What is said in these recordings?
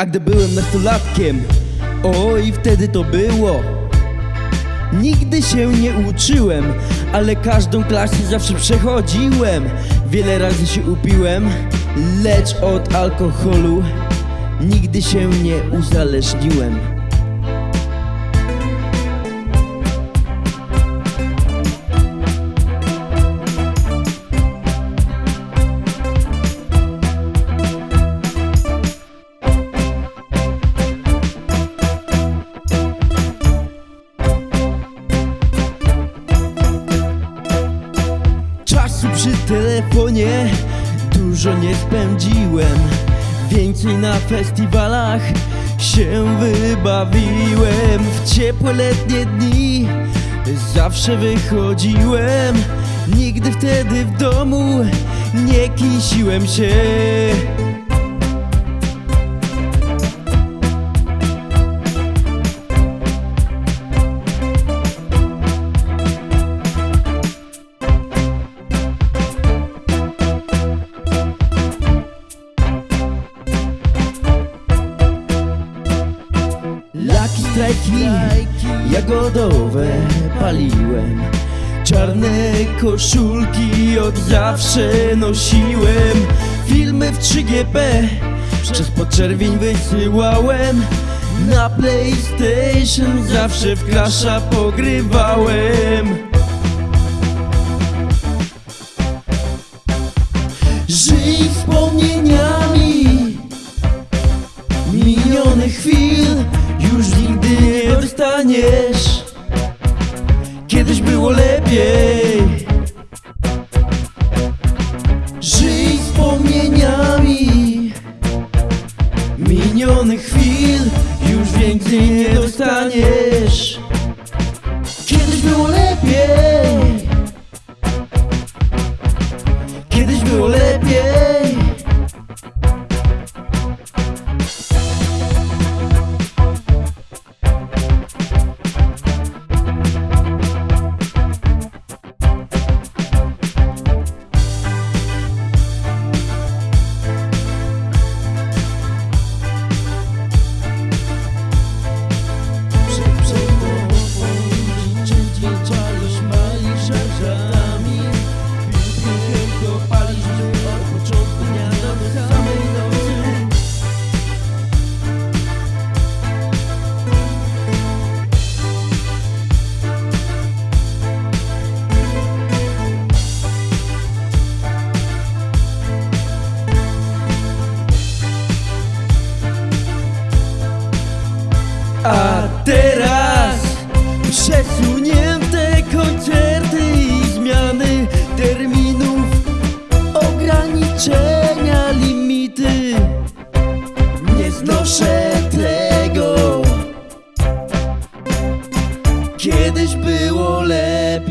A gdy byłem nastolatkiem, oj wtedy to było. Nigdy się nie uczyłem, ale każdą klasę zawsze przechodziłem. Wiele razy się upiłem, lecz od alkoholu Nigdy się nie uzależniłem przy telefonie. Dużo nie spędziłem Więcej na festiwalach. Się wybawiłem W ciepłe letnie dni. Zawsze wychodziłem Nigdy wtedy w domu nie kisiłem się jagodowe paliłem. Czarne koszulki od zawsze nosiłem. Filmy w 3GP przez podczerwień wysyłałem. Na PlayStation zawsze w klasza pogrywałem. Żyj wspomnieniami Kiedyś było lepiej. Żyj wspomnieniami. Minionych chwil już więcej nie dostaniesz. Kiedyś było lepiej. Kiedyś było lepiej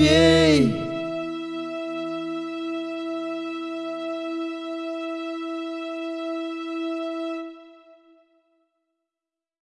Kiedyś było lepiej.